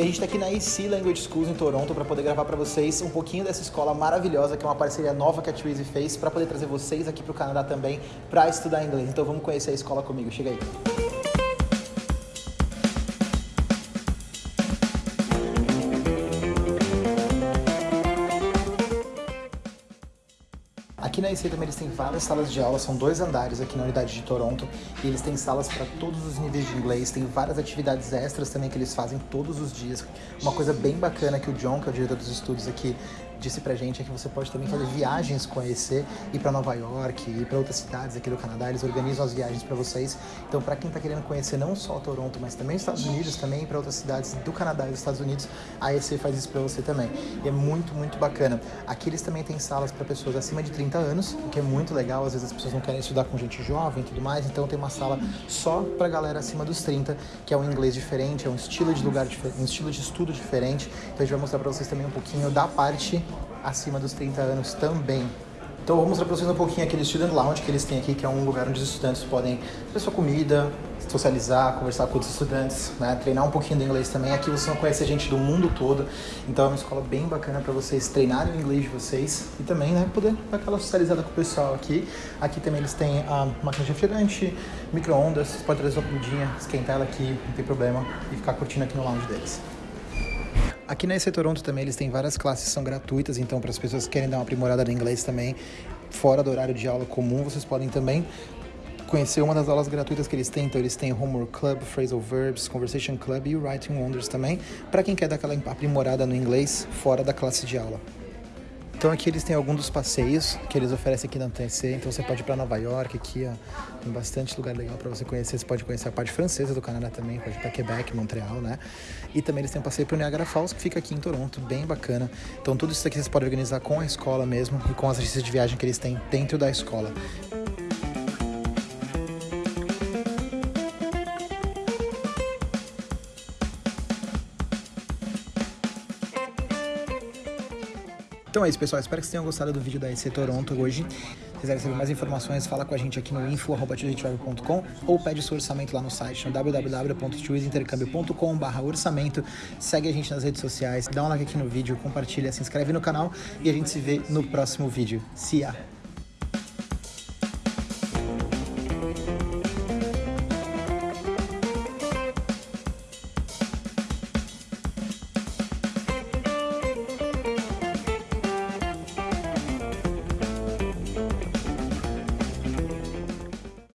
E a gente está aqui na AC Language Schools em Toronto para poder gravar para vocês um pouquinho dessa escola maravilhosa, que é uma parceria nova que a Twizy fez, para poder trazer vocês aqui para o Canadá também para estudar inglês. Então vamos conhecer a escola comigo. Chega aí. Aqui na IC também eles têm várias salas de aula, são dois andares aqui na unidade de Toronto e eles têm salas para todos os níveis de inglês, tem várias atividades extras também que eles fazem todos os dias. Uma coisa bem bacana que o John, que é o diretor dos estudos aqui, disse pra gente é que você pode também fazer viagens com a EC, ir para Nova York, ir para outras cidades aqui do Canadá, eles organizam as viagens para vocês. Então, para quem tá querendo conhecer não só Toronto, mas também os Estados Unidos, também para outras cidades do Canadá e dos Estados Unidos, a EC faz isso para você também. E é muito, muito bacana. Aqui eles também têm salas para pessoas acima de 30 anos, o que é muito legal. Às vezes as pessoas não querem estudar com gente jovem e tudo mais, então tem uma sala só para galera acima dos 30, que é um inglês diferente, é um estilo de lugar diferente, um estilo de estudo diferente. Então a gente vai mostrar para vocês também um pouquinho da parte acima dos 30 anos também. Então vou mostrar para vocês um pouquinho aquele Student Lounge que eles têm aqui, que é um lugar onde os estudantes podem fazer sua comida, socializar, conversar com outros estudantes, né? treinar um pouquinho do inglês também. Aqui vocês vão conhecer gente do mundo todo, então é uma escola bem bacana para vocês treinarem o inglês de vocês e também né, poder dar aquela socializada com o pessoal aqui. Aqui também eles têm a máquina de refrigerante, micro-ondas, você pode trazer sua comidinha, esquentar ela aqui, não tem problema, e ficar curtindo aqui no lounge deles. Aqui na EC Toronto também eles têm várias classes que são gratuitas, então para as pessoas que querem dar uma aprimorada no inglês também, fora do horário de aula comum, vocês podem também conhecer uma das aulas gratuitas que eles têm. Então eles têm Homework Club, Phrasal Verbs, Conversation Club e Writing Wonders também, para quem quer dar aquela aprimorada no inglês fora da classe de aula. Então aqui eles têm alguns dos passeios que eles oferecem aqui na TNC. Então você pode ir para Nova York, aqui ó, tem bastante lugar legal para você conhecer. Você pode conhecer a parte francesa do Canadá também, pode ir para Quebec, Montreal, né? E também eles têm um passeio para Niagara Falls, que fica aqui em Toronto, bem bacana. Então tudo isso aqui vocês podem organizar com a escola mesmo e com as agências de viagem que eles têm dentro da escola. Então é isso, pessoal. Espero que vocês tenham gostado do vídeo da EC Toronto hoje. Se quiserem saber mais informações, fala com a gente aqui no info.com ou pede seu orçamento lá no site no www.chooseintercambio.com orçamento. Segue a gente nas redes sociais, dá um like aqui no vídeo, compartilha, se inscreve no canal e a gente se vê no próximo vídeo. See ya!